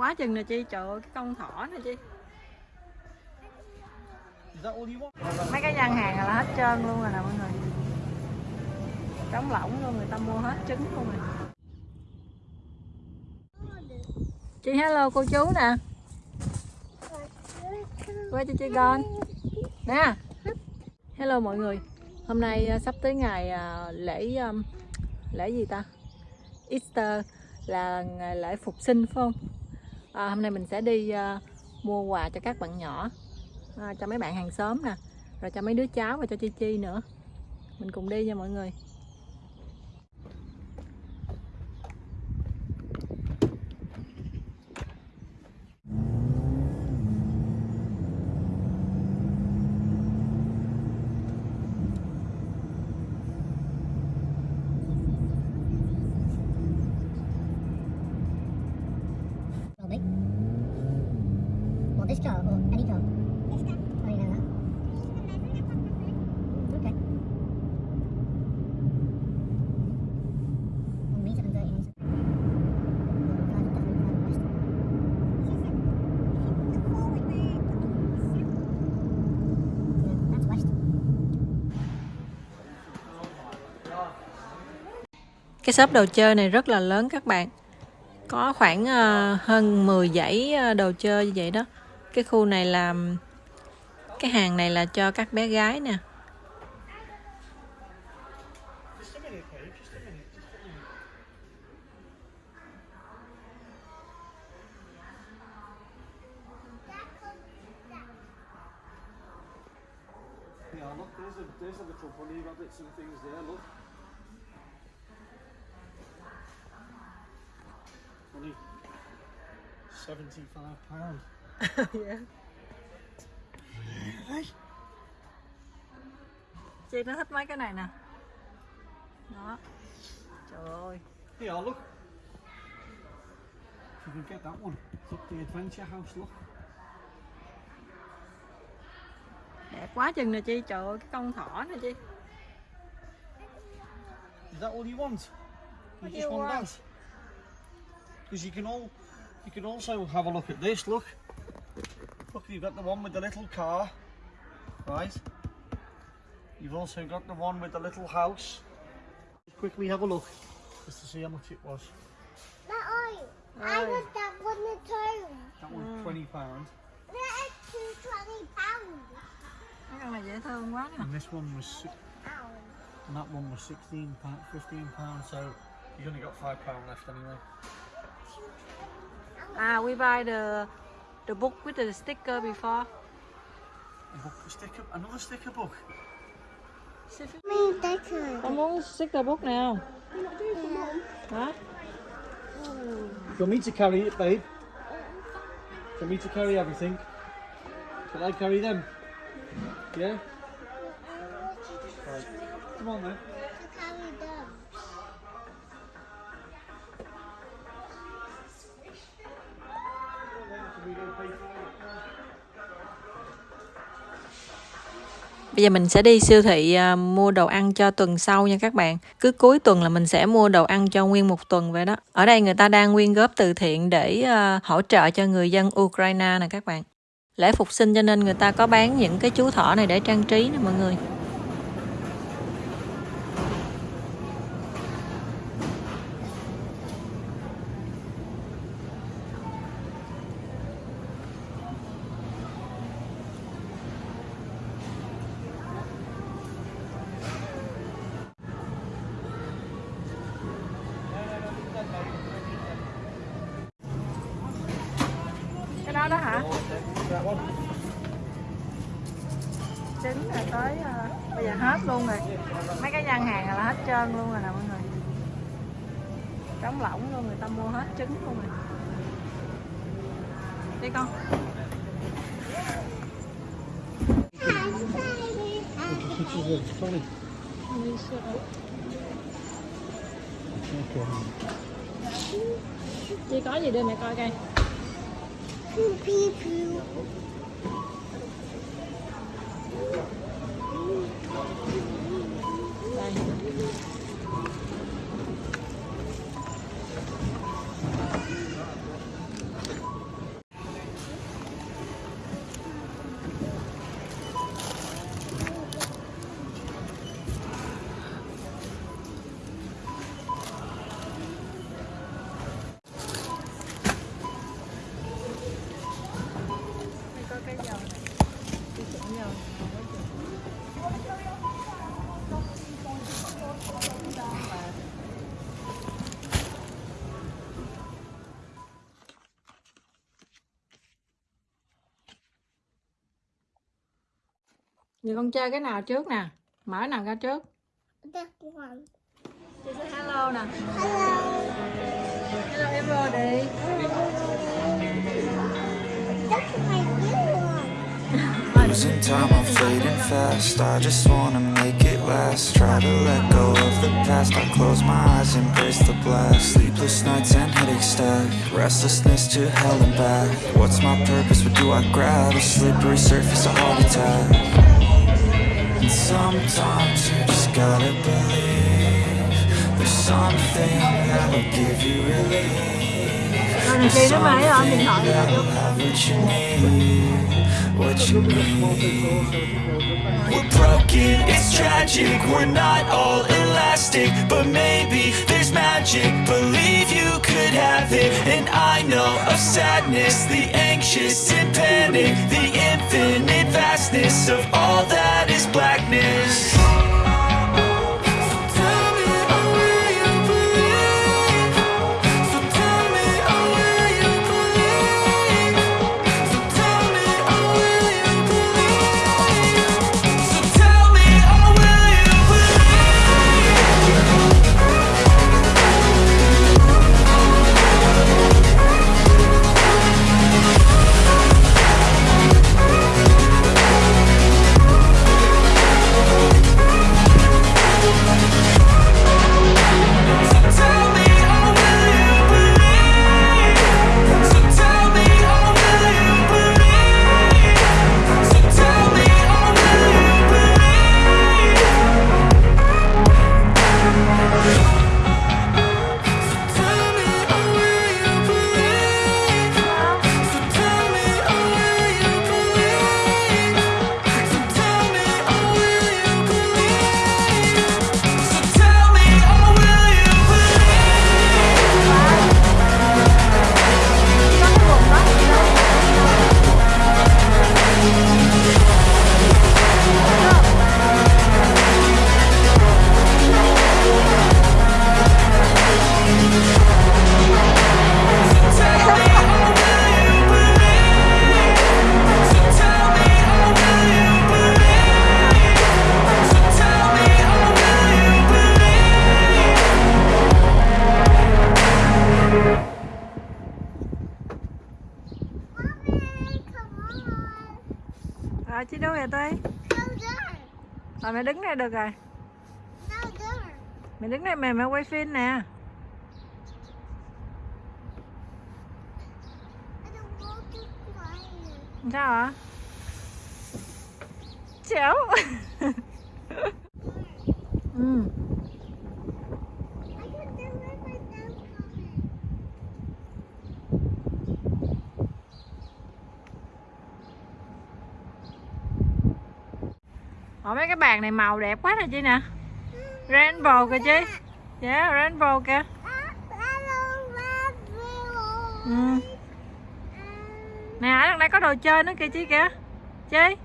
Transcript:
quá chừng nè chị, trời ơi, cái con thỏ nè chị. Mấy cái gian hàng là hết trơn luôn rồi nè mọi người. Trống lỏng luôn, người ta mua hết trứng luôn rồi. Chị hello cô chú nè. Quay cho chị con. Nè. Hello mọi người. Hôm nay à, sắp tới ngày à, lễ um, lễ gì ta? Easter là ngày lễ phục sinh, phải không? À, hôm nay mình sẽ đi à, mua quà cho các bạn nhỏ à, cho mấy bạn hàng xóm nè rồi cho mấy đứa cháu và cho chi chi nữa. Mình cùng đi nha mọi người. Cái shop đồ chơi này rất là lớn các bạn có khoảng ờ, hơn 10 dãy ờ, đồ chơi như vậy đó cái khu này là cái hàng này là cho các bé gái nè Yeah, look, there's a there's a little bunny rabbits and things there. Look. Seventy-five pound. chị nó thích mấy cái này nè đó trời ơi Yeah, look. You can get that one. It's up the adventure house. Look. đẹp quá chừng nè chi trời ơi cái con thỏ nè chi Is that all you want? You What just you want want? that? Because you can all, you can also have a look at this. Look, look, you've got the one with the little car, right? You've also got the one with the little house. Just quickly have a look, just to see how much it was. That eye. I Oi. want that one too. That was twenty pound, That is twenty pounds. mấy con này dễ thương quá nè and this one was, si- and that one was sixteen pound, fifteen pound. So you've only got five pound left anyway. À we buy the the book with the sticker before A book, a sticker, another sticker book. Me, that's her. con muốn sticker book này không hả Do you want me to carry it, babe? Do you want me to carry everything? Shall I carry them? Yeah? Right. Come on then. Bây giờ mình sẽ đi siêu thị à, mua đồ ăn cho tuần sau nha các bạn. Cứ cuối tuần là mình sẽ mua đồ ăn cho nguyên một tuần vậy đó. Ở đây người ta đang quyên góp từ thiện để à, hỗ trợ cho người dân Ukraine nè các bạn. Lễ phục sinh cho nên người ta có bán những cái chú thỏ này để trang trí nè mọi người. Cái đó đó hả? Trứng là tới ờ, bây giờ hết luôn rồi. Mấy cái gian hàng là hết trơn luôn rồi nè mọi người. Trống lỏng luôn người ta mua hết trứng luôn rồi. Đi con. Chị có gì đưa mẹ coi coi Poopy pew. Giờ con chơi cái nào trước nè? Mở nào ra trước? Chị say hello nè. Hello. Hello everybody. That's my new one. Losing time, I'm fading fast. I just wanna make it last. Try to let go of the past. I close my eyes, embrace the blast. Sleepless nights and headache stack. Restlessness to hell and back. What's my purpose? What do I grab? A slippery surface, a heart attack. And sometimes you just gotta believe there's something that'll give you relief. Rồi này chị nó mày ở điện thoại rồi. That'll have what you need, what you need. We're broken, it's tragic, we're not all elastic But maybe there's magic, believe you could have it And I know of sadness, the anxious and panic The infinite vastness of all that blackness tí rồi mẹ đứng đây được rồi. mẹ đứng đây mẹ mẹ quay phim nè. Sao ạ? Chéo ừ. Ủa, mấy cái bàn này màu đẹp quá nè chị nè Rainbow kìa chị Yeah rainbow kìa ừ. Nè, ở đây có đồ chơi nữa kìa chị kìa Chị